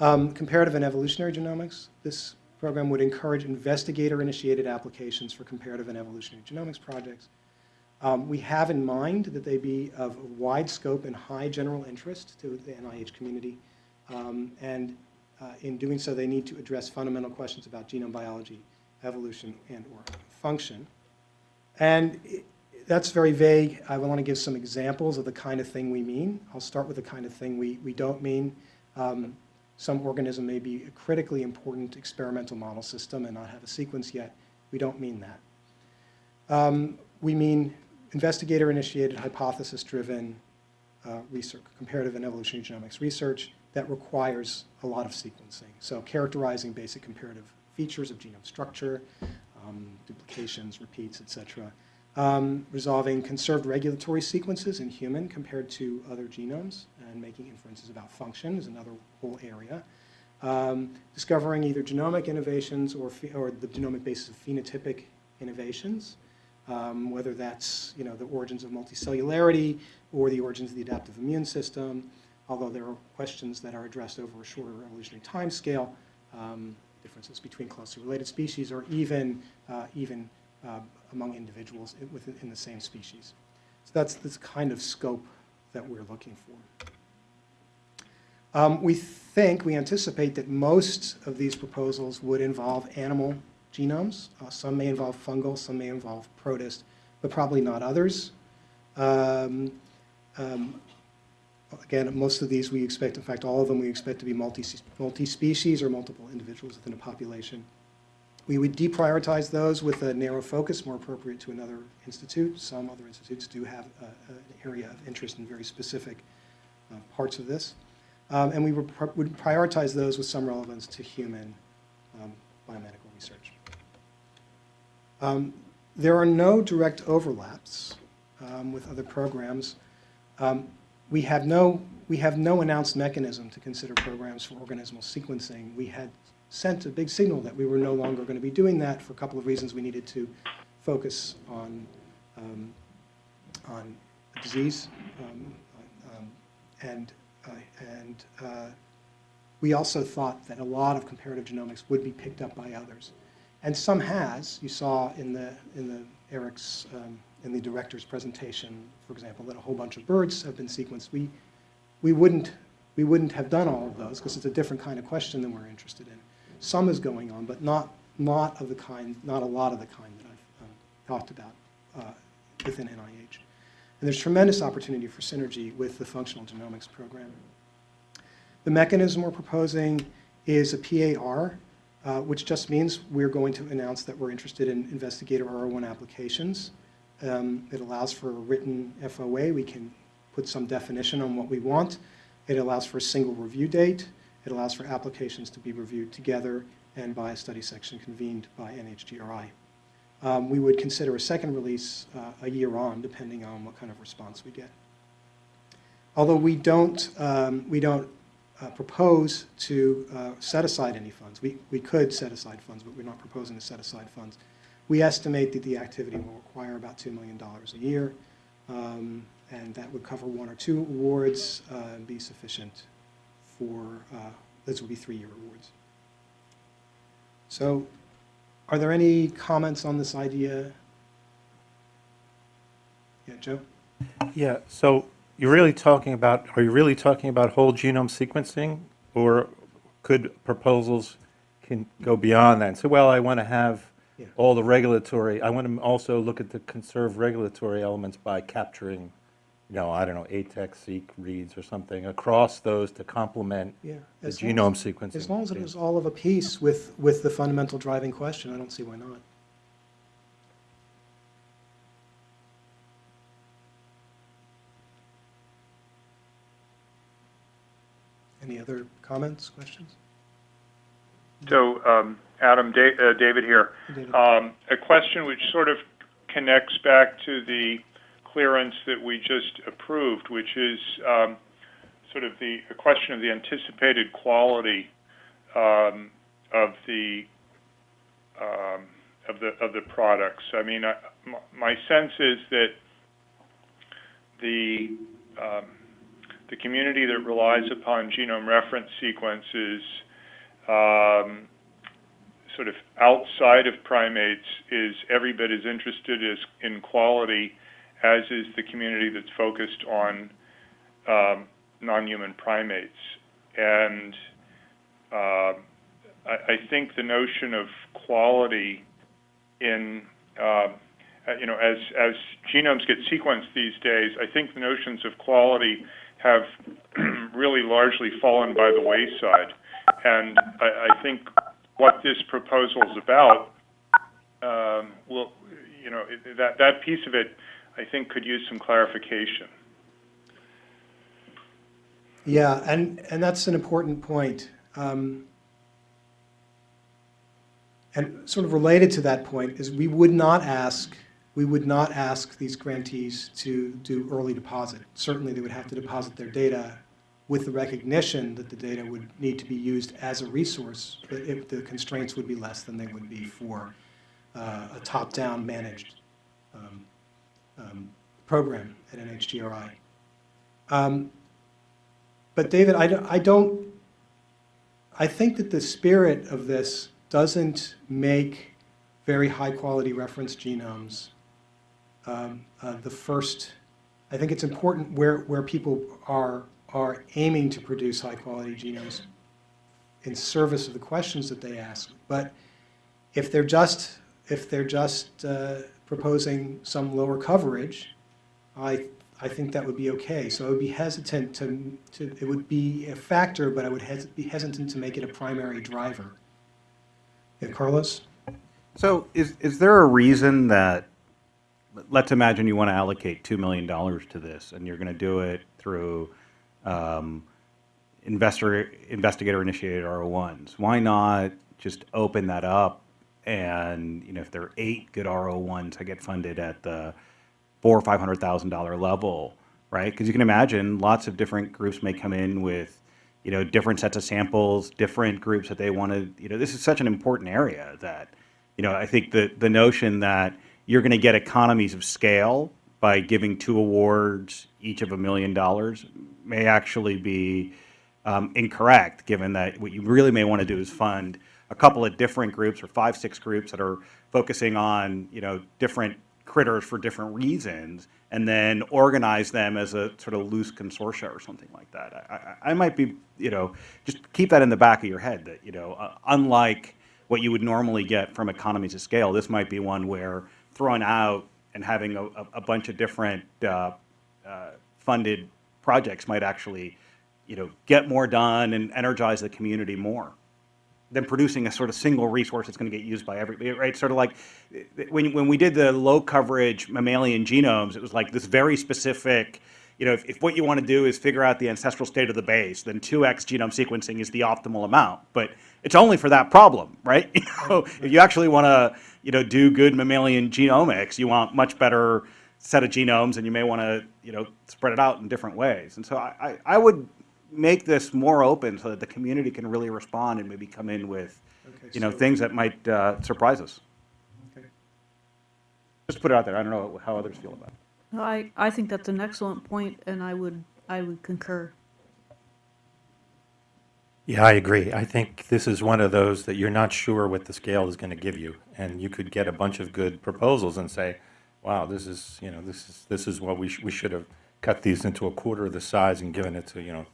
Um, comparative and evolutionary genomics. This program would encourage investigator-initiated applications for comparative and evolutionary genomics projects. Um, we have in mind that they be of wide scope and high general interest to the NIH community. Um, and uh, in doing so, they need to address fundamental questions about genome biology, evolution, and or function. And it, that's very vague. I want to give some examples of the kind of thing we mean. I'll start with the kind of thing we, we don't mean. Um, some organism may be a critically important experimental model system and not have a sequence yet. We don't mean that. Um, we mean investigator-initiated, hypothesis-driven uh, research, comparative and evolutionary genomics research that requires a lot of sequencing. So characterizing basic comparative features of genome structure, um, duplications, repeats, et cetera. Um, resolving conserved regulatory sequences in human compared to other genomes and making inferences about function is another whole area. Um, discovering either genomic innovations or, or the genomic basis of phenotypic innovations, um, whether that's you know, the origins of multicellularity or the origins of the adaptive immune system, although there are questions that are addressed over a shorter evolutionary time scale, um, differences between closely related species or even, uh, even uh, among individuals within in the same species. So that's this kind of scope that we're looking for. Um, we think, we anticipate that most of these proposals would involve animal genomes. Uh, some may involve fungal, some may involve protist, but probably not others. Um, um, again, most of these we expect, in fact, all of them we expect to be multi, multi-species or multiple individuals within a population. We would deprioritize those with a narrow focus, more appropriate to another institute. Some other institutes do have a, an area of interest in very specific uh, parts of this. Um, and we would, prioritize those with some relevance to human um, biomedical research. Um, there are no direct overlaps um, with other programs. Um, we have no we have no announced mechanism to consider programs for organismal sequencing. We had sent a big signal that we were no longer going to be doing that for a couple of reasons. We needed to focus on um, on disease um, um, and uh, and uh, we also thought that a lot of comparative genomics would be picked up by others. And some has. You saw in the, in the Eric's, um, in the director's presentation, for example, that a whole bunch of birds have been sequenced. We, we, wouldn't, we wouldn't have done all of those because it's a different kind of question than we're interested in. Some is going on, but not, not of the kind, not a lot of the kind that I've um, talked about uh, within NIH. And there's tremendous opportunity for synergy with the functional genomics program. The mechanism we're proposing is a PAR, uh, which just means we're going to announce that we're interested in investigator R01 applications. Um, it allows for a written FOA. We can put some definition on what we want. It allows for a single review date. It allows for applications to be reviewed together and by a study section convened by NHGRI. Um, we would consider a second release uh, a year on, depending on what kind of response we get. Although we don't, um, we don't uh, propose to uh, set aside any funds. We, we could set aside funds, but we're not proposing to set aside funds. We estimate that the activity will require about $2 million a year, um, and that would cover one or two awards uh, and be sufficient for, uh, those will be three-year awards. So are there any comments on this idea? Yeah, Joe? Yeah, so you're really talking about, are you really talking about whole genome sequencing? Or could proposals can go beyond that and say, well, I want to have Yeah. all the regulatory, I want to also look at the conserved regulatory elements by capturing, you know, I don't know, ATAC, seq, reads or something across those to complement Yeah. the genome as- sequencing. As long as it is all of a piece with, with the fundamental driving question, I don't see why not. Any other comments, questions? So, um, Adam, Da- uh, David here. David? Um, a question which sort of connects back to the clearance that we just approved, which is um, sort of the a question of the anticipated quality um, of the um, of the of the products. I mean, my sense is that the the community that relies upon genome reference sequences, sort of outside of primates, is every bit as interested in quality as is the community that's focused on um, non-human primates. And uh, I, I think the notion of quality in uh, you know, as as genomes get sequenced these days, I think the notions of quality have really largely fallen by the wayside. And I, I think what this proposal is about, um, will, you know, that that piece of it, I think, could use some clarification. Yeah, and, and that's an important point. Um, And sort of related to that point is we would not ask, we would not ask these grantees to do early deposit. Certainly, they would have to deposit their data with the recognition that the data would need to be used as a resource, but if the constraints would be less than they would be for uh, a top-down managed um, um, program at NHGRI. Um, But David, I don't, I don't, I think that the spirit of this doesn't make very high-quality reference genomes um, uh, the first, I think it's important where, where people are, are aiming to produce high-quality genomes in service of the questions that they ask. But if they're just, if they're just uh, proposing some lower coverage, I, I think that would be okay. So I would be hesitant to, to, it would be a factor, but I would hes- be hesitant to make it a primary driver. Yeah, Carlos? So is, is there a reason that, let's imagine you want to allocate $2 million to this and you're going to do it through um, investor, investigator initiated R01s. Why not just open that up and, you know, if there are eight good R01s that get funded at the four or five hundred thousand dollar level, right? Because you can imagine lots of different groups may come in with, you know, different sets of samples, different groups that they want to, you know, this is such an important area that, you know, I think the the notion that you're going to get economies of scale by giving two awards, each of a million dollars, may actually be um, incorrect, given that what you really may want to do is fund a couple of different groups or five, six groups that are focusing on, you know, different critters for different reasons, and then organize them as a sort of loose consortia or something like that. I, I, I might be, you know, just keep that in the back of your head that, you know, uh, unlike what you would normally get from economies of scale, this might be one where throwing out and having a, a, bunch of different uh, uh, funded projects might actually, you know, get more done and energize the community more than producing a sort of single resource that's going to get used by everybody, right? Sort of like when, when we did the low coverage mammalian genomes, it was like this very specific, you know, if, if what you want to do is figure out the ancestral state of the base, then 2x genome sequencing is the optimal amount. But it's only for that problem, right? You know, if you actually want to, you know, do good mammalian genomics, you want much better set of genomes and you may want to, you know, spread it out in different ways. And so I, I, I would make this more open so that the community can really respond and maybe come in with, Okay, you know, so- things that might uh, surprise us. Okay. Just put it out there. I don't know how others feel about it. No, I, I think that's an excellent point, and I would, I would concur. Yeah, I agree. I think this is one of those that you're not sure what the scale is going to give you. And you could get a bunch of good proposals and say, wow, this is, you know, this is, this is what we, sh- we should have cut these into a quarter of the size and given it to, you know,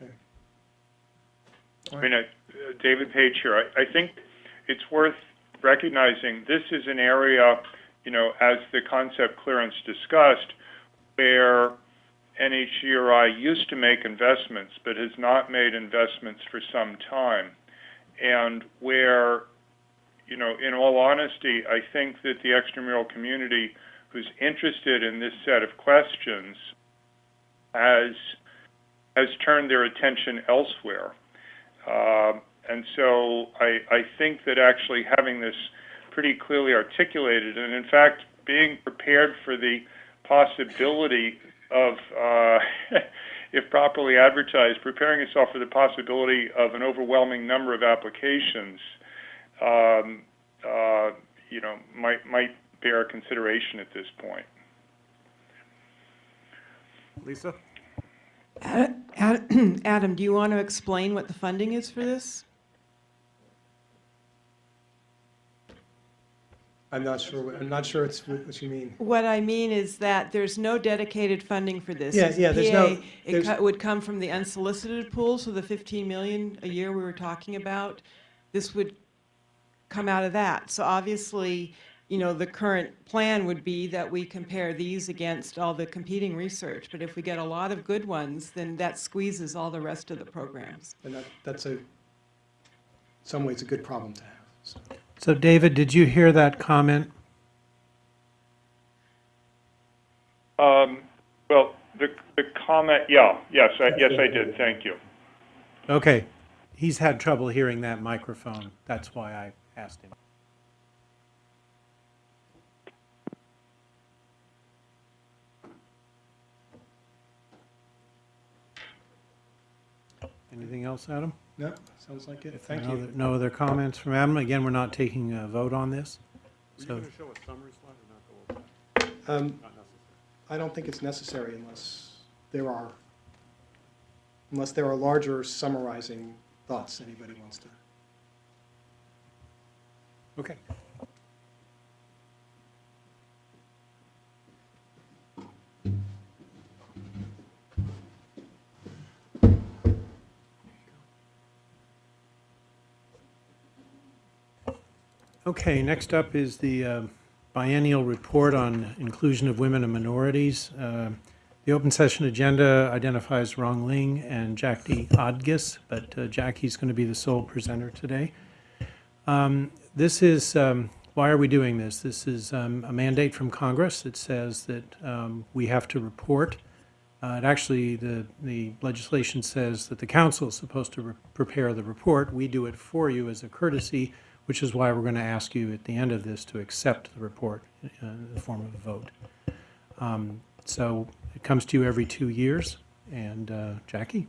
Okay. I mean, uh, David Page here. I, I think it's worth recognizing this is an area, you know, as the concept clearance discussed, where NHGRI used to make investments but has not made investments for some time. And where, you know, in all honesty, I think that the extramural community who's interested in this set of questions has has turned their attention elsewhere. Um, and so I, I think that actually having this pretty clearly articulated, and in fact being prepared for the possibility of, uh, if properly advertised, preparing itself for the possibility of an overwhelming number of applications, um, uh, you know, might might bear consideration at this point. Lisa? Ad- Adam, do you want to explain what the funding is for this? I'm not sure, what- I'm not sure it's what you mean. What I mean is that there's no dedicated funding for this. Yeah, yeah, there's no- PA. It there's- co- would come from the unsolicited pool, so the 15 million a year we were talking about, this would come out of that. So obviously, you know, the current plan would be that we compare these against all the competing research. But if we get a lot of good ones, then that squeezes all the rest of the programs. And that, that's a, in some ways, a good problem to have, so. So David, did you hear that comment? Um, well, the, the comment, yeah, yes, I, yes, I did, thank you. Okay, he's had trouble hearing that microphone. That's why I asked him. Anything else, Adam? No, sounds like it. If Thank no you. other- No other comments from Adam? Again, we're not taking a vote on this. So, Um, I don't think it's necessary unless there are, unless there are larger summarizing thoughts anybody wants to. okay. Okay, next up is the uh, biennial report on inclusion of women and minorities. Uh, The open session agenda identifies Rong Ling and Jackie Odgis, but uh, Jackie's going to be the sole presenter today. Um, This is, um, why are we doing this? This is um, a mandate from Congress. that says that um, we have to report. Uh, It actually, the the legislation says that the council is supposed to re- prepare the report. We do it for you as a courtesy, which is why we're going to ask you at the end of this to accept the report uh, in the form of a vote. Um, So it comes to you every two years. And uh, Jackie?